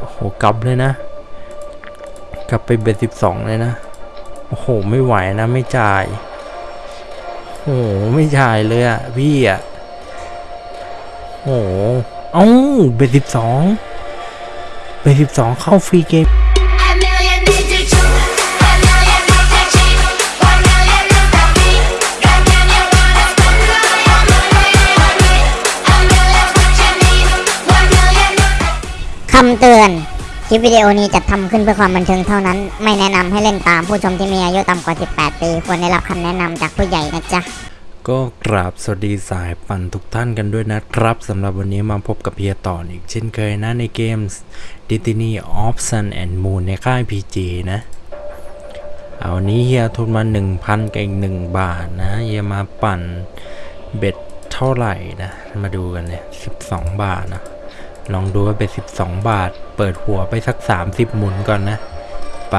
โอ้โหกลับเลยนะ กลับไปเบ็ดสิบสองเลยนะ โอ้โห ไม่ไหวนะ ไม่จ่าย โอ้โห ไม่จ่ายเลยอะพี่อะโอ้โห เอ้า เบ็ดสิบสองเบ็ดสิบสองเข้าฟรีเกมำเตือน คลิปวิดีโอนี้จัดทำขึ้นเพื่อความบันเทิงเท่านั้น ไม่แนะนำให้เล่นตามผู้ชมที่มีอายุต่ำกว่า 18 ปี ควรได้รับคำแนะนำจากผู้ใหญ่นะจ๊ะ ก็กราบสวัสดีสายปั่นทุกท่านกันด้วยนะครับสำหรับวันนี้มาพบกับเพียต่ออีกเช่นเคยนะในเกม Destiny of Sun and Moon ในค่าย PG นะเอาวันนี้เฮียทุนมา 1,000กับอีก1บาทนะเฮียมาปั่นเบ็ดเท่าไหร่นะ มาดูกันเลย 12 บาทนะ ลองดูว่าเบ็ด12บาท เปิดหัวไปสัก30หมุนก่อนนะไป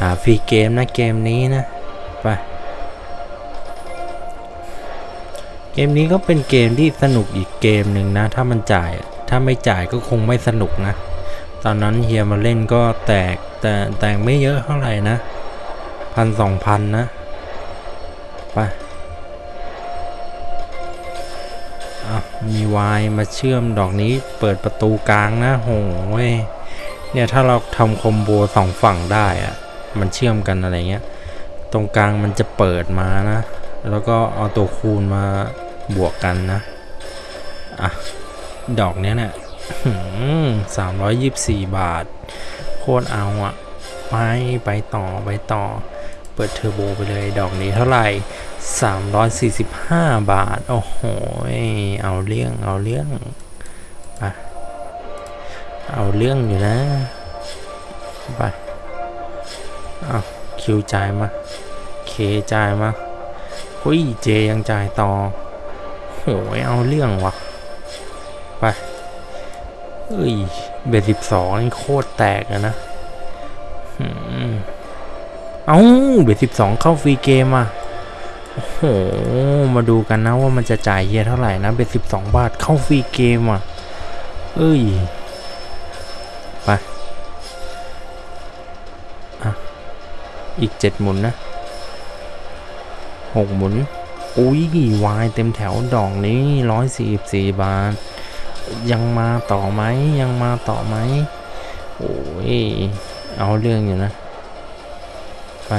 หาฟรีเกมนะเกมนี้นะไปเกมนี้ก็เป็นเกมที่สนุกอีกเกมหนึ่งนะ ถ้ามันจ่ายถ้าไม่จ่ายก็คงไม่สนุกนะ ตอนนั้นเฮียมาเล่นก็แตกแต่แตกไม่เยอะเท่าไหร่นะพันสองพันนะไป มีวายมาเชื่อมดอกนี้เปิดประตูกลางนะโหยเนี่ยถ้าเราทำคอมโบสองฝั่งได้อะมันเชื่อมกันอะไรเงี้ย ตรงกลางมันจะเปิดมานะ แล้วก็เอาตัวคูณมาบวกกันนะ อะ ดอกเนี้ยเนี่ยสามร้อยยี่สี่บาท โคตรเอาอะไป ไปต่อ ไปต่อ เปิดเทอร์โบไปเลย ดอกนี้เท่าไหร่ 345 บาท โอ้โห เอาเรื่อง เอาเรื่องไปเอาเรื่องอยู่นะ ไปเอาคิวจ่ายมา เคจ่ายมาหุ้ย เจยังจ่ายต่อ โหยเอาเรื่องวะไปเอ้ย เบสสิบสองนี่โคตรแตกอะนะเอ้าเบสิบสองเข้าฟรีเกมอะ โอ้โห มาดูกันนะว่ามันจะจ่ายเฮียเท่าไหร่นะเบสสิบสองบาทเข้าฟรีเกมอะ เอ้ย ไปอะอีกเจ็ดหมุนนะหกหมุน อุ้ยวายเต็มแถวดอกนี้ร้อยสี่สี่บาท ยังมาต่อไหมยังมาต่อไหมโอ้ย เอาเรื่องอยู่นะ ไป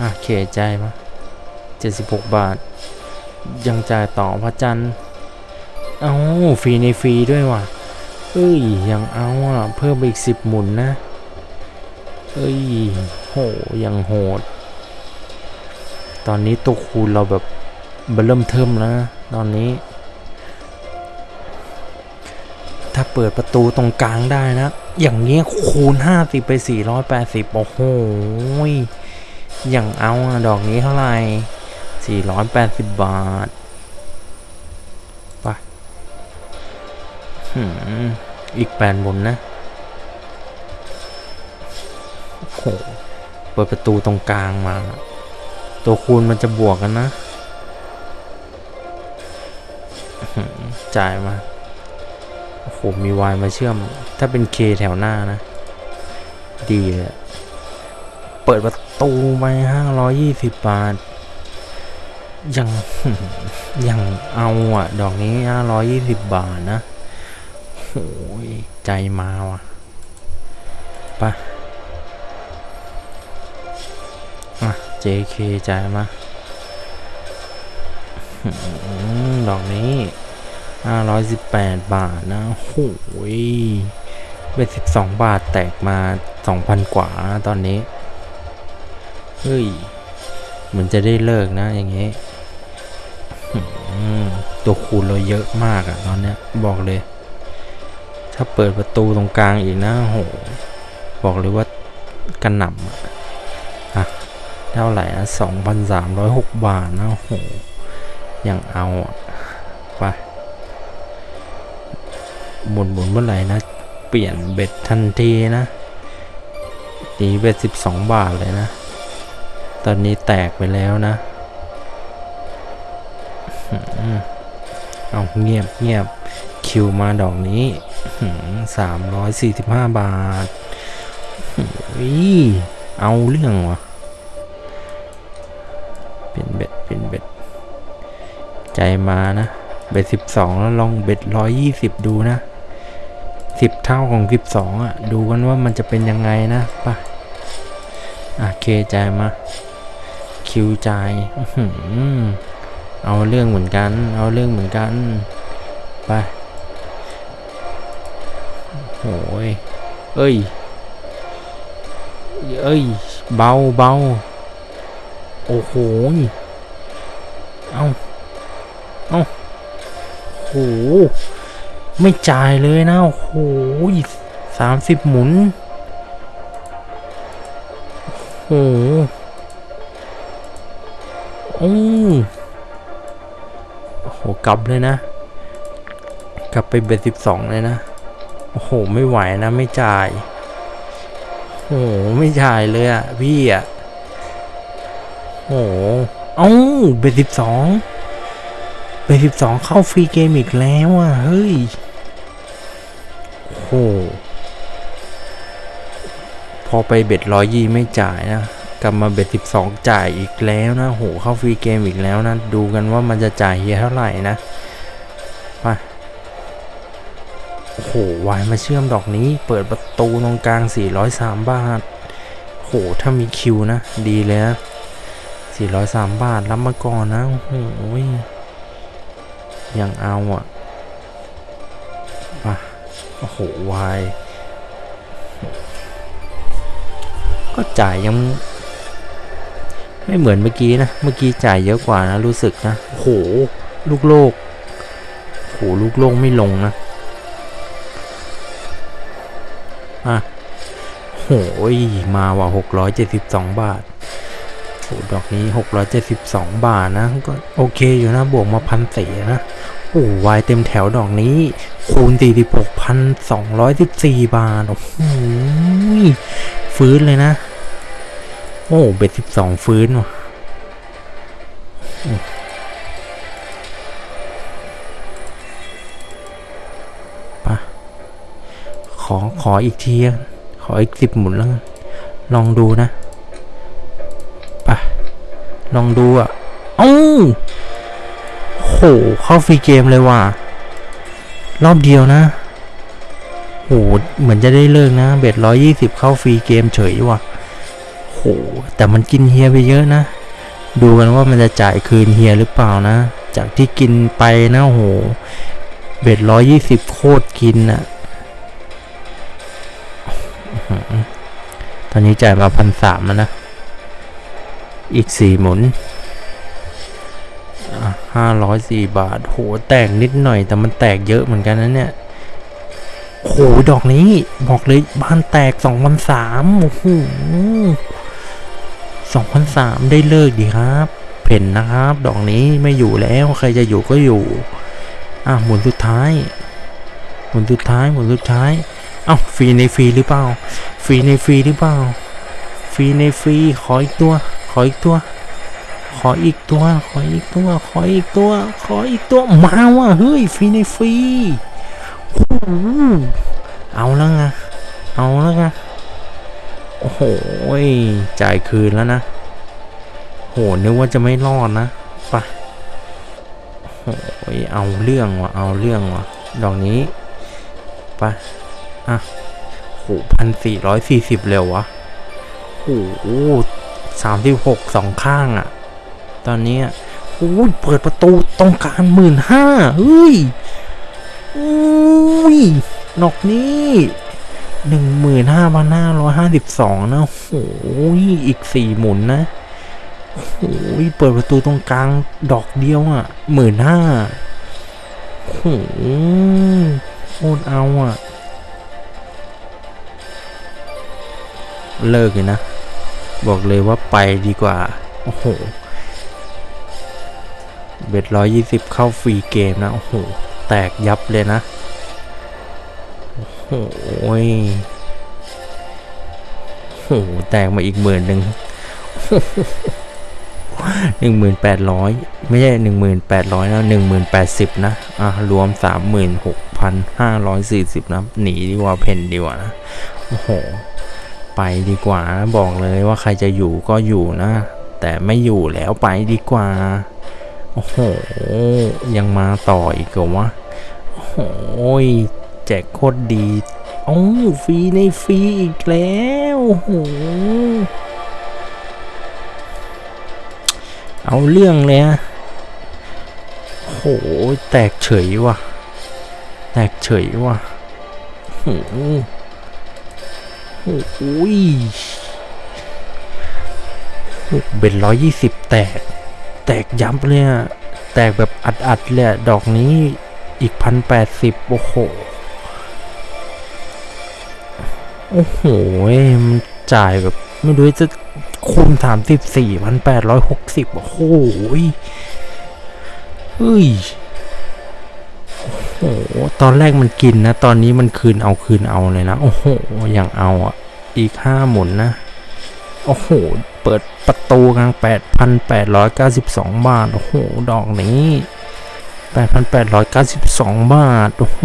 อะเขใจมา เจ็ดสิบหกบาท ยังจ่ายต่อพระจันทร์เอาฟรีในฟรีด้วยว่ะ เอ้ย ยังเอาอะ เพิ่มไปอีกสิบหมุนนะ เอ้ย โห ยังโหด ตอนนี้ตัวคูณเราแบบเริ่มเทิมแล้วนะตอนนี้ ถ้าเปิดประตูตรงกลางได้นะ อย่างเงี้ยคูณ 50 ไป 480 โอ้โหยอย่างเอาดอกนี้เท่าไหร่ 480 บาทไปหืมอีกแปดบนนะโอ้โหเปิดประตูตรงกลางมา ตัวคูณมันจะบวกกันนะ จ่ายมาโอ้โหมีวายมาเชื่อม ถ้าเป็นเคแถวหน้านะ ดีเลยอะเปิดประตูไปห้าร้อยยี่สิบบาท ยังยังเอาอะ ดอกนี้ห้าร้อยยี่สิบบาทนะโอ้ยใจมาว่ะไปอะ JK จ่ายมาดอกนี้518บาทนะโอ้ยเป็น12บาทแตกมา2,000กว่าตอนนี้ เฮ้ย เหมือนจะได้เลิกนะอย่างเงี้หืม ตัวคูณเราเยอะมากอะตอนเนี้ยบอกเลย ถ้าเปิดประตูตรงกลางอีกนะโห บอกเลยว่ากันหน่ำอะอะเท่าไหร่นะ2,306บาทนะโหยังเอาไปหมุนหมุนเมื่อไหร่นะ เปลี่ยนเบ็ดทันทีนะตีเบ็ดสิบสองบาทเลยนะ ตอนนี้แตกไปแล้วนะ เอาเงียบเงียบคิวมาดอกนี้สามร้อยสี่สิบห้าบาทอีเอาเรื่องวะเป็นเบ็ดเป็นเบ็ด ใจมานะ เบ็ดสิบสองแล้วลองเบ็ดร้อยยี่สิบดูนะสิบเท่าของสิบสองอะ ดูกันว่ามันจะเป็นยังไงนะป่ะอะเคใจมา คิวใจ อื เอาเรื่องเหมือนกัน เอาเรื่องเหมือนกัน ไป โอ้ย เอ้ย เอ้ย เบาเบาโอ้โหยเอาเอาโห ไม่จ่ายเลยนะ โอ้โหสามสิบหมุน โอ้โหโอ้โอ้โห กลับเลยนะ กลับไปเบ็ดสิบสองเลยนะ โอ้โห ไม่ไหวนะ ไม่จ่าย โอ้โห ไม่จ่ายเลยอะพี่อะโอ้โห เอ้า bet สิบสอง bet สิบสองเข้า free game อีกแล้วอะเฮ้ย โอ้โห พอไป bet ร้อยยี่ไม่จ่ายนะ กลับมา bet สิบสองจ่ายอีกแล้วนะโหเข้า free game อีกแล้วนะดูกันว่ามันจะจ่ายเฮียเท่าไหร่นะมาโอ้โหวายมาเชื่อมดอกนี้ เปิดประตูตรงกลาง 403 บาทโหถ้ามีคิวนะ ดีเลยนะ403 บาทรับมาก่อนนะ โอ้โหยังเอาอะมาโอ้โหวายก็จ่ายยัง ไม่เหมือนเมื่อกี้นะ เมื่อกี้จ่ายเยอะกว่านะ รู้สึกนะโห ลูกโลกโหลูกโลกไม่ลงนะอะโหยมาว่ะหกร้อยเจ็ดสิบสองบาทโหดอกนี้หกร้อยเจ็ดสิบสองบาทนะ ก็โอเคอยู่นะ บวกมาพันสี่นะโอ้วายเต็มแถวดอกนี้ คูณสี่สิบหกพันสองร้อยสิบสี่บาท โอ้โหฟื้นเลยนะ อ้เบ็ดสิบสองฟื้นว่ะปะขอ ขออีกทีอะขออีกสิบหมุนแล้ว ลองดูนะปะลองดูอะเอ้าโห เข้าฟรีเกมเลยว่ะ รอบเดียวนะโห เหมือนจะได้เลิกนะ เบ็ดร้อยยี่สิบเข้าฟรีเกมเฉยว่ะ แต่มันกินเฮียไปเยอะนะ ดูกันว่ามันจะจ่ายคืนเฮียหรือเปล่านะ จากที่กินไปนะโห เบ็ดร้อยยี่สิบโคตรกินอะตอนนี้จ่ายมาพันสามแล้วนะ อีกสี่หมุนห้าร้อยสี่บาท โห แตกนิดหน่อย แต่มันแตกเยอะเหมือนกันนะเนี่ยโห ดอกนี้ บอกเลยบ้านแตกสองพันสามโอ้โห สองพันสามได้เลิกดีครับ เพ่นนะครับ ดอกนี้ไม่อยู่แล้วใครจะอยู่ก็อยู่ อะหมุนสุดท้าย หมุนสุดท้ายหมุนสุดท้าย เอ้าฟรีในฟรีหรือเปล่า ฟรีในฟรีหรือเปล่า ฟรีในฟรีขออีกตัว ขออีกตัว ขออีกตัว ขออีกตัว ขออีกตัว ขออีกตัว มาว่ะเฮ้ยฟรีในฟรีโอ้เอาแล้วไงเอาแล้วไง โอ้โหจ่ายคืนแล้วนะ โหนึกว่าจะไม่รอดนะไปะโอ้ยเอาเรื่องวะเอาเรื่องวะดอกนี้ไปะอะโหพันสี่ร้อยสี่สิบเร็ววะโอ้โหสามสิบหกสองข้างอะตอนนี้อะโอ้ยเปิดประตูต้องการหมื่นห้าเฮ้ยอุ้ยดอกนี้ หนึ่งหมื่นห้าพันห้าร้อยห้าสิบสองนะโอ้ยอีกสี่หมุนนะโอ้ยเปิดประตูตรงกลางดอกเดียวอะหมื่นห้าโอ้โหโคตรเอาอะ เลิกเลยนะ บอกเลยว่าไปดีกว่า โอ้โหเบ็ดร้อยยี่สิบเข้าฟรีเกมนะ โอ้โห แตกยับเลยนะ โอ้ยโหแตกมาอีกหมื่นหนึ่งหนึ่งหมื่นแปดร้อยไม่ใช่หนึ่งหมื่นแปดร้อยนะหนึ่งหมื่นแปดสิบนะ อะ รวมสามหมื่นหกพัน4,540นะ หนีดีกว่าเพนดีกว่านะ โอ้โห ไปดีกว่านะบอกเลยว่าใครจะอยู่ก็อยู่นะ แต่ไม่อยู่แล้วไปดีกว่า โอ้โห ยังมาต่ออีกเหรอวะ โอ้โหแจกโคตรดีโอ้ฟรีในฟรีอีกแล้วโอ้โหเอาเรื่องเลยอะโอ้โห แตกเฉยว่ะ แตกเฉยว่ะโอ้โหโอ้ยเบ็ดร้อยยี่สิบแตก แตกยับเลยอะแตกแบบอัดๆเลยดอกนี้อีกพันแปดสิบโอ้โห โอ้โหมันจ่ายแบบ ไม่รู้จะคูณสามสิบสี่พันแปดร้อยหกสิบโอ้โหยเฮ้ยโอ้โหตอนแรกมันกินนะ ตอนนี้มันคืนเอาคืนเอาเลยนะ โอ้โห อย่างเอาอะ อีกห้าหมุนนะ โอ้โห เปิดประตูกลางแปดพันแปดร้อยเก้าสิบสองบาท โอ้โห ดอกนี้แปดพันแปดร้อยเก้าสิบสองบาท โอ้โห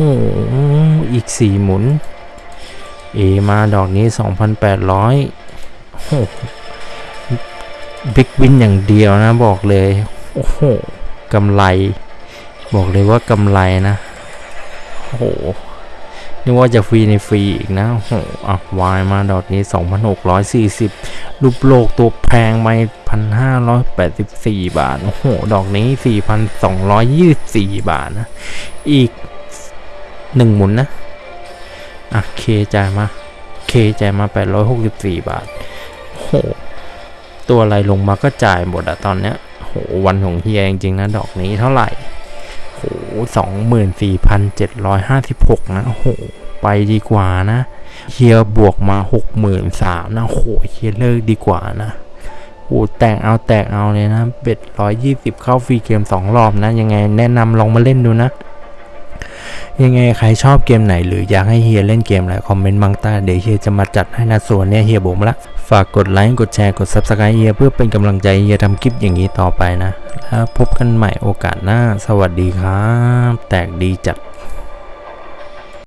อีกสี่หมุน เอมาดอกนี้ 2,800โอ้โหบิ๊กวินอย่างเดียวนะบอกเลย โอ้โหกำไร บอกเลยว่ากำไรนะ โอ้โหนึกว่าจะฟรีในฟรีอีกนะ โอ้โหอะวายมาดอกนี้ 2,640 รูปโลกตัวแพงไป1,584 บาท โอ้โห ดอกนี้ 4,224 บาทนะ อีก 1 หมุนนะ อะเคจ่ายมาเคจ่ายมา 864 บาทโหตัวอะไรลงมาก็จ่ายหมดอะตอนเนี้ยโหวันของเฮียจริงๆนะดอกนี้เท่าไหร่โหสองหมื่นสี่พันเจ็ดร้อยห้าสิบหกนะโหไปดีกว่านะเฮียบวกมาหกหมื่นสามนะโหเฮียเลิกดีกว่านะโหแตกเอาแตกเอาเลยนะเบ็ดร้อยยี่สิบเข้าฟรีเกมสองรอบนะ ยังไงแนะนำลองมาเล่นดูนะ ยังไงใครชอบเกมไหนหรืออยากให้เฮียเล่นเกมอะไรคอมเมนต์บางต้เดี๋ยวเฮียจะมาจัดให้นะส่วนเนี้ยเฮียบอกมละฝากกดไลค์กดแชร์กด Subscribe เฮียเพื่อเป็นกำลังใจเฮียทำคลิปอย่างนี้ต่อไปนะแล้วพบกันใหม่โอกาสหน้า สวัสดีครับ แตกดีจัด